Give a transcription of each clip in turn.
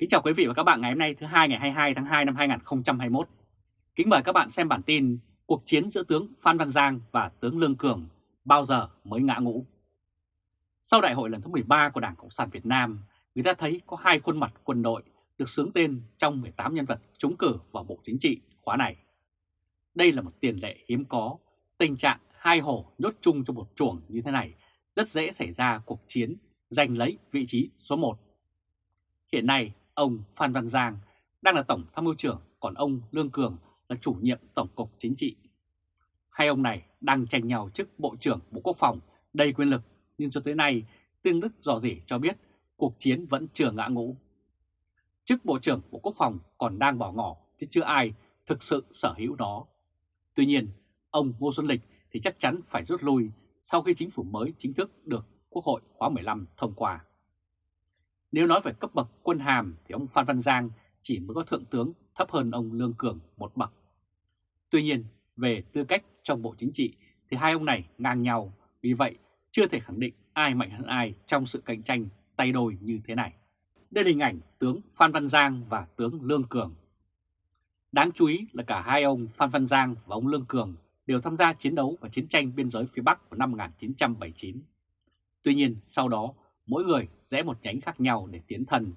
Kính chào quý vị và các bạn ngày hôm nay thứ hai ngày 22 tháng 2 năm 2021. Kính mời các bạn xem bản tin cuộc chiến giữa tướng Phan Văn Giang và tướng Lương Cường bao giờ mới ngã ngũ. Sau đại hội lần thứ 13 của Đảng Cộng sản Việt Nam, người ta thấy có hai khuôn mặt quân đội được sướng tên trong 18 nhân vật trúng cử vào Bộ Chính trị khóa này. Đây là một tiền lệ hiếm có, tình trạng hai hổ nhốt chung trong một chuồng như thế này rất dễ xảy ra cuộc chiến giành lấy vị trí số 1. Hiện nay, ông Phan Văn Giang đang là Tổng Tham mưu trưởng, còn ông Lương Cường là chủ nhiệm Tổng cục Chính trị. Hai ông này đang tranh nhau chức Bộ trưởng Bộ Quốc phòng đầy quyền lực, nhưng cho tới nay, Tương Đức dò dỉ cho biết cuộc chiến vẫn chưa ngã ngũ. Chức Bộ trưởng Bộ Quốc phòng còn đang bỏ ngỏ, chứ chưa ai thực sự sở hữu nó. Tuy nhiên, ông Ngô Xuân Lịch thì chắc chắn phải rút lui sau khi chính phủ mới chính thức được Quốc hội khóa 15 thông qua. Nếu nói về cấp bậc quân hàm thì ông Phan Văn Giang chỉ mới có thượng tướng thấp hơn ông Lương Cường một bậc. Tuy nhiên, về tư cách trong Bộ Chính trị thì hai ông này ngang nhau, vì vậy chưa thể khẳng định ai mạnh hơn ai trong sự cạnh tranh tay đôi như thế này. Đây là hình ảnh tướng Phan Văn Giang và tướng Lương Cường. Đáng chú ý là cả hai ông Phan Văn Giang và ông Lương Cường đều tham gia chiến đấu và chiến tranh biên giới phía Bắc vào năm 1979. Tuy nhiên, sau đó, mỗi người rẽ một nhánh khác nhau để tiến thân.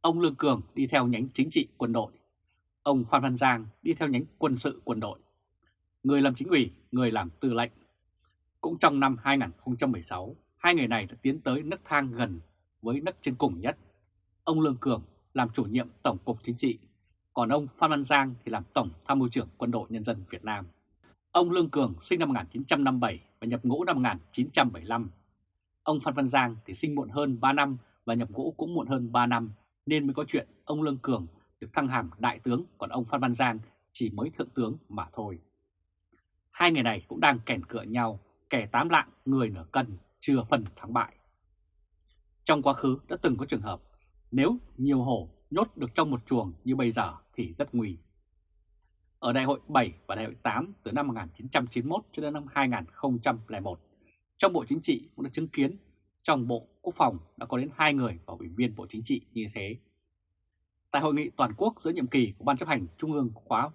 Ông Lương Cường đi theo nhánh chính trị quân đội, ông Phan Văn Giang đi theo nhánh quân sự quân đội. Người làm chính ủy, người làm tư lệnh. Cũng trong năm 2016, hai người này đã tiến tới nấc thang gần với nấc trên cùng nhất. Ông Lương Cường làm chủ nhiệm Tổng cục Chính trị, còn ông Phan Văn Giang thì làm Tổng Tham mưu trưởng Quân đội Nhân dân Việt Nam. Ông Lương Cường sinh năm 1957 và nhập ngũ năm 1975. Ông Phan Văn Giang thì sinh muộn hơn 3 năm và nhập ngũ cũng muộn hơn 3 năm nên mới có chuyện ông Lương Cường được thăng hàm đại tướng còn ông Phan Văn Giang chỉ mới thượng tướng mà thôi. Hai người này cũng đang kèn cựa nhau, kẻ tám lạng người nửa cân, chưa phần thắng bại. Trong quá khứ đã từng có trường hợp nếu nhiều hổ nhốt được trong một chuồng như bây giờ thì rất nguy. Ở đại hội 7 và đại hội 8 từ năm 1991 cho đến năm 2001, trong Bộ Chính trị cũng đã chứng kiến trong Bộ Quốc phòng đã có đến hai người vào ủy viên Bộ Chính trị như thế. Tại hội nghị toàn quốc giữa nhiệm kỳ của Ban chấp hành Trung ương khóa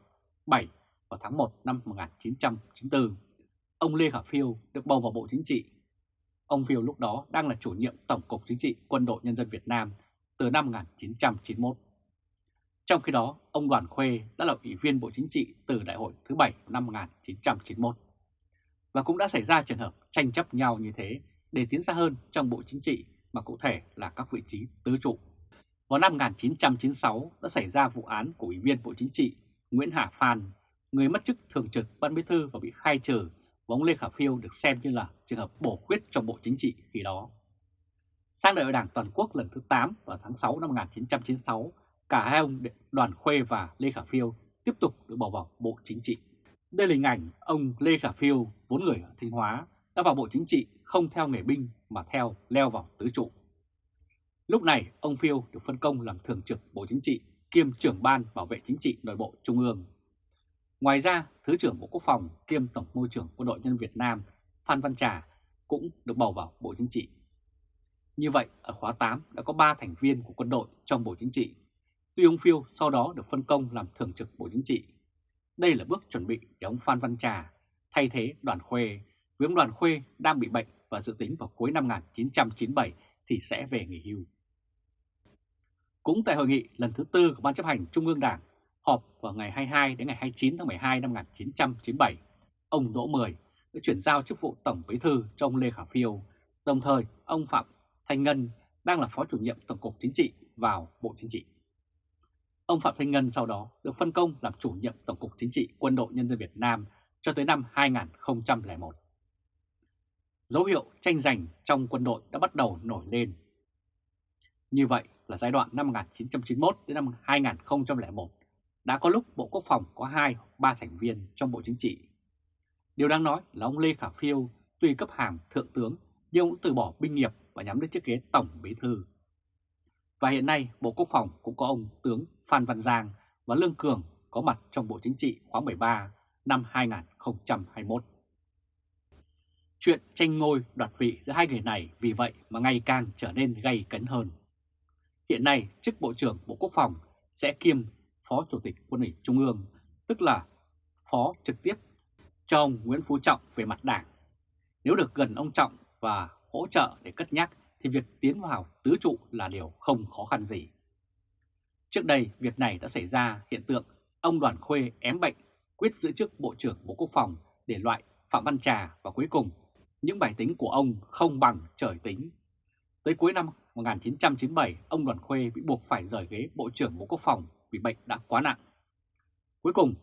7 vào tháng 1 năm 1994, ông Lê Khả Phiêu được bầu vào Bộ Chính trị. Ông Phiêu lúc đó đang là chủ nhiệm Tổng cục Chính trị Quân đội Nhân dân Việt Nam từ năm 1991. Trong khi đó, ông Đoàn Khuê đã là ủy viên Bộ Chính trị từ đại hội thứ 7 năm 1991. Và cũng đã xảy ra trường hợp tranh chấp nhau như thế để tiến xa hơn trong Bộ Chính trị mà cụ thể là các vị trí tứ trụ. Vào năm 1996 đã xảy ra vụ án của Ủy viên Bộ Chính trị Nguyễn Hà Phan, người mất chức thường trực Ban Bí thư và bị khai trừ, và ông Lê Khả Phiêu được xem như là trường hợp bổ khuyết trong Bộ Chính trị khi đó. Sang đại hội đảng toàn quốc lần thứ 8 vào tháng 6 năm 1996, cả hai ông Đoàn Khuê và Lê Khả Phiêu tiếp tục được bầu vào Bộ Chính trị. Đây là hình ảnh ông Lê Khả Phiêu, vốn người ở Thanh Hóa, đã vào Bộ Chính trị không theo nghề binh mà theo leo vào tứ trụ. Lúc này, ông Phiêu được phân công làm thường trực Bộ Chính trị kiêm trưởng ban bảo vệ chính trị nội bộ Trung ương. Ngoài ra, Thứ trưởng Bộ Quốc phòng kiêm Tổng môi trưởng Quân đội nhân Việt Nam Phan Văn Trà cũng được bầu vào Bộ Chính trị. Như vậy, ở khóa 8 đã có 3 thành viên của quân đội trong Bộ Chính trị. Tuy ông Phiêu sau đó được phân công làm thường trực Bộ Chính trị. Đây là bước chuẩn bị để ông Phan Văn Trà thay thế đoàn Khuê, Nguyễn đoàn Khuê đang bị bệnh và dự tính vào cuối năm 1997 thì sẽ về nghỉ hưu. Cũng tại hội nghị lần thứ tư của Ban chấp hành Trung ương Đảng họp vào ngày 22 đến ngày 29 tháng 12 năm 1997, ông Đỗ Mười đã chuyển giao chức vụ Tổng Bí thư cho ông Lê Khả Phiêu, đồng thời ông Phạm Thanh Ngân đang là Phó chủ nhiệm Tổng cục Chính trị vào Bộ Chính trị. Ông Phạm Thanh Ngân sau đó được phân công làm chủ nhiệm Tổng cục Chính trị Quân đội Nhân dân Việt Nam cho tới năm 2001. Dấu hiệu tranh giành trong quân đội đã bắt đầu nổi lên. Như vậy là giai đoạn năm 1991 đến năm 2001 đã có lúc Bộ Quốc phòng có 2-3 thành viên trong Bộ Chính trị. Điều đáng nói là ông Lê Khả Phiêu tuy cấp hàm thượng tướng nhưng cũng từ bỏ binh nghiệp và nhắm đến chiếc ghế Tổng Bí Thư. Và hiện nay Bộ Quốc phòng cũng có ông tướng Phan Văn Giang và Lương Cường có mặt trong Bộ Chính trị khóa 13 năm 2021. Chuyện tranh ngôi đoạt vị giữa hai người này vì vậy mà ngày càng trở nên gay cấn hơn. Hiện nay, chức Bộ trưởng Bộ Quốc phòng sẽ kiêm Phó Chủ tịch Quân ủy Trung ương, tức là Phó trực tiếp cho ông Nguyễn Phú Trọng về mặt đảng. Nếu được gần ông Trọng và hỗ trợ để cất nhắc thì việc tiến vào tứ trụ là điều không khó khăn gì. Trước đây, việc này đã xảy ra hiện tượng ông Đoàn Khuê ém bệnh quyết giữ chức Bộ trưởng Bộ Quốc phòng để loại Phạm Văn Trà và cuối cùng những bài tính của ông không bằng trời tính. Tới cuối năm 1997, ông Đoàn Khuê bị buộc phải rời ghế Bộ trưởng Bộ Quốc phòng vì bệnh đã quá nặng. Cuối cùng,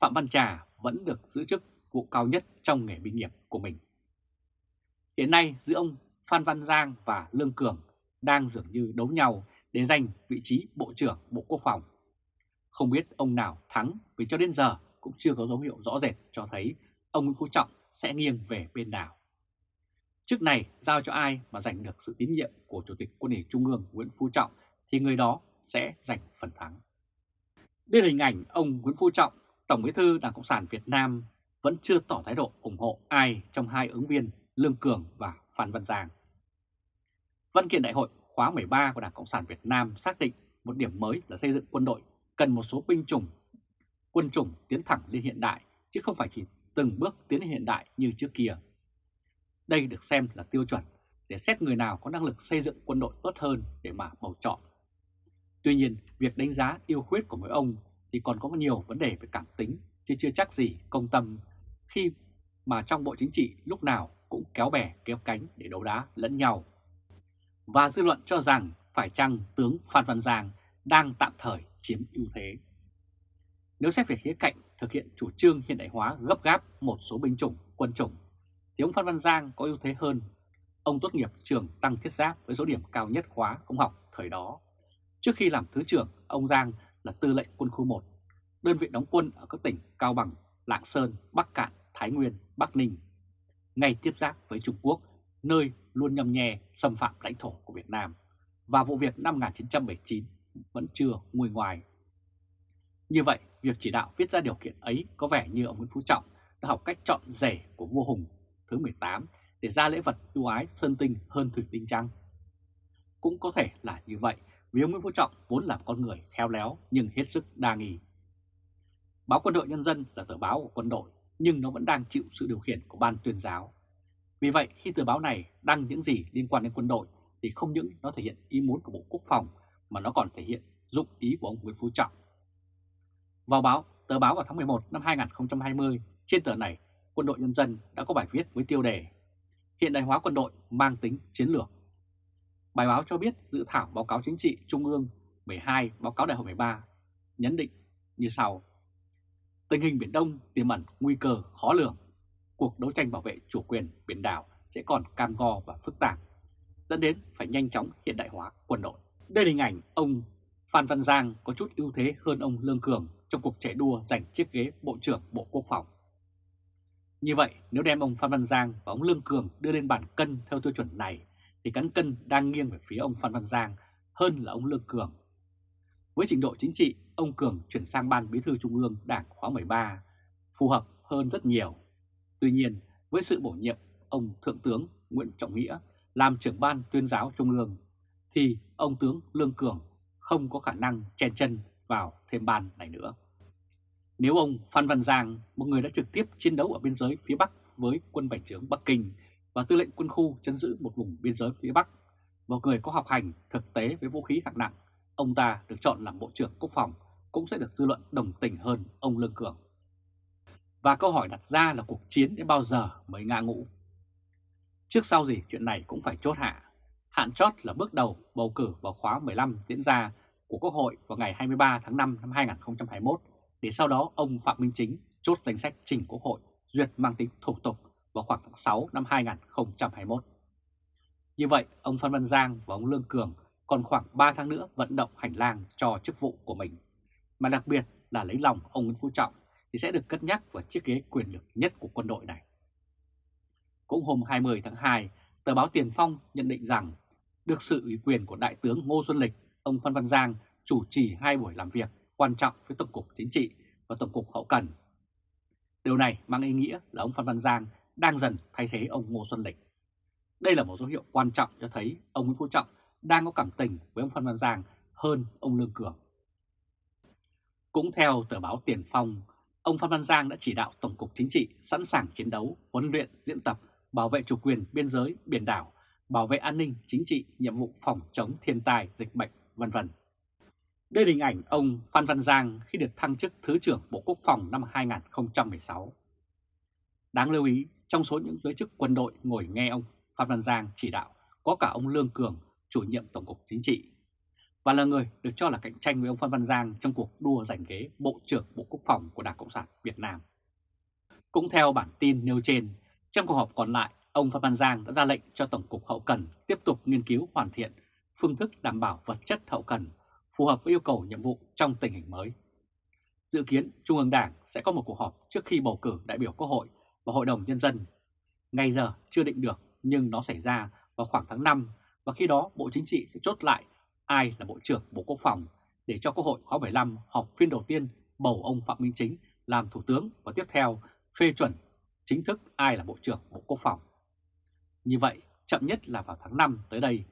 Phạm Văn Trà vẫn được giữ chức vụ cao nhất trong nghề binh nghiệp của mình. Hiện nay giữa ông Phan Văn Giang và Lương Cường đang dường như đấu nhau để giành vị trí Bộ trưởng Bộ Quốc phòng. Không biết ông nào thắng vì cho đến giờ cũng chưa có dấu hiệu rõ rệt cho thấy ông Nguyễn Phú Trọng sẽ nghiêng về bên nào. Chức này giao cho ai mà giành được sự tín nhiệm của Chủ tịch Quân ủy Trung ương Nguyễn Phú Trọng thì người đó sẽ giành phần thắng. Đây là hình ảnh ông Nguyễn Phú Trọng, Tổng bí thư Đảng Cộng sản Việt Nam vẫn chưa tỏ thái độ ủng hộ ai trong hai ứng viên Lương Cường và Phan Văn Giang. Văn kiện đại hội khóa 13 của Đảng Cộng sản Việt Nam xác định một điểm mới là xây dựng quân đội cần một số binh chủng, quân chủng tiến thẳng lên hiện đại, chứ không phải chỉ từng bước tiến lên hiện đại như trước kia. Đây được xem là tiêu chuẩn để xét người nào có năng lực xây dựng quân đội tốt hơn để mà bầu chọn. Tuy nhiên, việc đánh giá yêu khuyết của mỗi ông thì còn có nhiều vấn đề về cảm tính, chứ chưa chắc gì công tâm khi mà trong Bộ Chính trị lúc nào cũng kéo bè kéo cánh để đấu đá lẫn nhau. Và dư luận cho rằng phải chăng tướng Phan Văn Giang đang tạm thời chiếm ưu thế. Nếu xét về khía cạnh thực hiện chủ trương hiện đại hóa gấp gáp một số binh chủng, quân chủng, thì ông Phan Văn Giang có ưu thế hơn. Ông tốt nghiệp trường Tăng Thiết Giáp với số điểm cao nhất khóa ông học thời đó. Trước khi làm Thứ trưởng, ông Giang là tư lệnh quân khu 1, đơn vị đóng quân ở các tỉnh Cao Bằng, Lạng Sơn, Bắc Cạn, Thái Nguyên, Bắc Ninh, ngay tiếp giáp với Trung Quốc, nơi luôn nhầm nhè xâm phạm lãnh thổ của Việt Nam. Và vụ việc năm 1979 vẫn chưa nguôi ngoài. Như vậy, việc chỉ đạo viết ra điều kiện ấy có vẻ như ông Nguyễn Phú Trọng đã học cách chọn rể của vua Hùng thứ 18 để ra lễ vật ưu ái sơn tinh hơn thủy tinh trăng. Cũng có thể là như vậy vì ông Nguyễn Phú Trọng vốn là con người khéo léo nhưng hết sức đa nghi. Báo Quân đội Nhân dân là tờ báo của quân đội nhưng nó vẫn đang chịu sự điều khiển của ban tuyên giáo. Vì vậy khi tờ báo này đăng những gì liên quan đến quân đội thì không những nó thể hiện ý muốn của Bộ Quốc phòng mà nó còn thể hiện dụng ý của ông Nguyễn Phú Trọng. Vào báo, tờ báo vào tháng 11 năm 2020, trên tờ này, Quân đội Nhân dân đã có bài viết với tiêu đề Hiện đại hóa quân đội mang tính chiến lược. Bài báo cho biết dự thảo báo cáo chính trị Trung ương 12, báo cáo đại hội 13 nhấn định như sau. Tình hình Biển Đông tiềm ẩn nguy cơ khó lường. Cuộc đấu tranh bảo vệ chủ quyền biển đảo sẽ còn cam go và phức tạp, dẫn đến phải nhanh chóng hiện đại hóa quân đội. Đây là hình ảnh ông Phan Văn Giang có chút ưu thế hơn ông Lương Cường trong cuộc chạy đua giành chiếc ghế Bộ trưởng Bộ Quốc phòng. Như vậy, nếu đem ông Phan Văn Giang và ông Lương Cường đưa lên bàn cân theo tiêu chuẩn này, thì cán cân đang nghiêng về phía ông Phan Văn Giang hơn là ông Lương Cường. Với trình độ chính trị, ông Cường chuyển sang Ban Bí thư Trung ương Đảng khóa 13, phù hợp hơn rất nhiều. Tuy nhiên, với sự bổ nhiệm ông Thượng tướng Nguyễn Trọng Nghĩa làm trưởng ban tuyên giáo Trung ương, thì ông tướng Lương Cường không có khả năng chen chân vào thêm ban này nữa. Nếu ông Phan Văn Giang, một người đã trực tiếp chiến đấu ở biên giới phía Bắc với quân bành trướng Bắc Kinh và tư lệnh quân khu chấn giữ một vùng biên giới phía Bắc, một người có học hành thực tế với vũ khí hạng nặng, ông ta được chọn làm Bộ trưởng Quốc phòng cũng sẽ được dư luận đồng tình hơn ông Lương Cường. Và câu hỏi đặt ra là cuộc chiến đến bao giờ mới ngã ngũ? Trước sau gì chuyện này cũng phải chốt hạ. Hạn chót là bước đầu bầu cử vào khóa 15 diễn ra của Quốc hội vào ngày 23 tháng 5 năm 2021 để sau đó ông Phạm Minh Chính chốt danh sách trình Quốc hội duyệt mang tính thủ tục vào khoảng tháng 6 năm 2021. Như vậy, ông Phan Văn Giang và ông Lương Cường còn khoảng 3 tháng nữa vận động hành lang cho chức vụ của mình, mà đặc biệt là lấy lòng ông Nguyễn Phú Trọng thì sẽ được cất nhắc vào chiếc ghế quyền lực nhất của quân đội này. Cũng hôm 20 tháng 2, tờ báo Tiền Phong nhận định rằng được sự ủy quyền của Đại tướng Ngô Xuân Lịch, ông Phan Văn Giang chủ trì hai buổi làm việc quan trọng với Tổng cục Chính trị và Tổng cục Hậu Cần. Điều này mang ý nghĩa là ông Phan Văn Giang đang dần thay thế ông Ngô Xuân Lịch. Đây là một dấu hiệu quan trọng cho thấy ông Nguyễn Phú Trọng đang có cảm tình với ông Phan Văn Giang hơn ông Lương Cường. Cũng theo tờ báo Tiền Phong, ông Phan Văn Giang đã chỉ đạo Tổng cục Chính trị sẵn sàng chiến đấu, huấn luyện, diễn tập, bảo vệ chủ quyền biên giới, biển đảo, bảo vệ an ninh chính trị, nhiệm vụ phòng chống thiên tai, dịch bệnh, vân vân. Đây là hình ảnh ông Phan Văn Giang khi được thăng chức Thứ trưởng Bộ Quốc phòng năm 2016. Đáng lưu ý, trong số những giới chức quân đội ngồi nghe ông Phan Văn Giang chỉ đạo có cả ông Lương Cường, chủ nhiệm Tổng cục Chính trị, và là người được cho là cạnh tranh với ông Phan Văn Giang trong cuộc đua giành ghế Bộ trưởng Bộ Quốc phòng của Đảng Cộng sản Việt Nam. Cũng theo bản tin nêu trên, trong cuộc họp còn lại, ông Phan Văn Giang đã ra lệnh cho Tổng cục Hậu Cần tiếp tục nghiên cứu hoàn thiện phương thức đảm bảo vật chất hậu cần phù hợp với yêu cầu nhiệm vụ trong tình hình mới. Dự kiến Trung ương Đảng sẽ có một cuộc họp trước khi bầu cử đại biểu Quốc hội và Hội đồng Nhân dân. ngay giờ chưa định được nhưng nó xảy ra vào khoảng tháng 5 và khi đó Bộ Chính trị sẽ chốt lại ai là Bộ trưởng Bộ Quốc phòng để cho Quốc hội khóa 15 họp phiên đầu tiên bầu ông Phạm Minh Chính làm Thủ tướng và tiếp theo phê chuẩn chính thức ai là Bộ trưởng Bộ Quốc phòng. Như vậy, chậm nhất là vào tháng 5 tới đây,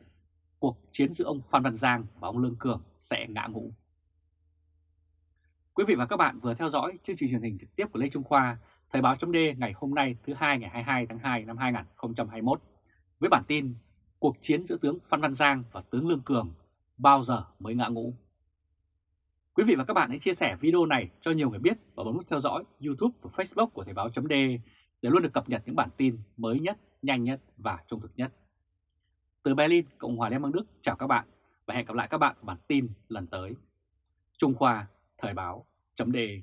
cuộc chiến giữa ông Phan Văn Giang và ông Lương Cường sẽ ngã ngũ. Quý vị và các bạn vừa theo dõi chương trình truyền hình trực tiếp của Lê Trung Khoa, Thời báo chấm ngày hôm nay thứ hai ngày 22 tháng 2 năm 2021 với bản tin Cuộc chiến giữa tướng Phan Văn Giang và tướng Lương Cường bao giờ mới ngã ngũ. Quý vị và các bạn hãy chia sẻ video này cho nhiều người biết và bấm nút theo dõi YouTube và Facebook của Thời báo chấm để luôn được cập nhật những bản tin mới nhất, nhanh nhất và trung thực nhất. Từ Berlin, Cộng hòa Liên bang Đức chào các bạn và hẹn gặp lại các bạn bản tin lần tới. Trung Khoa Thời báo chấm đề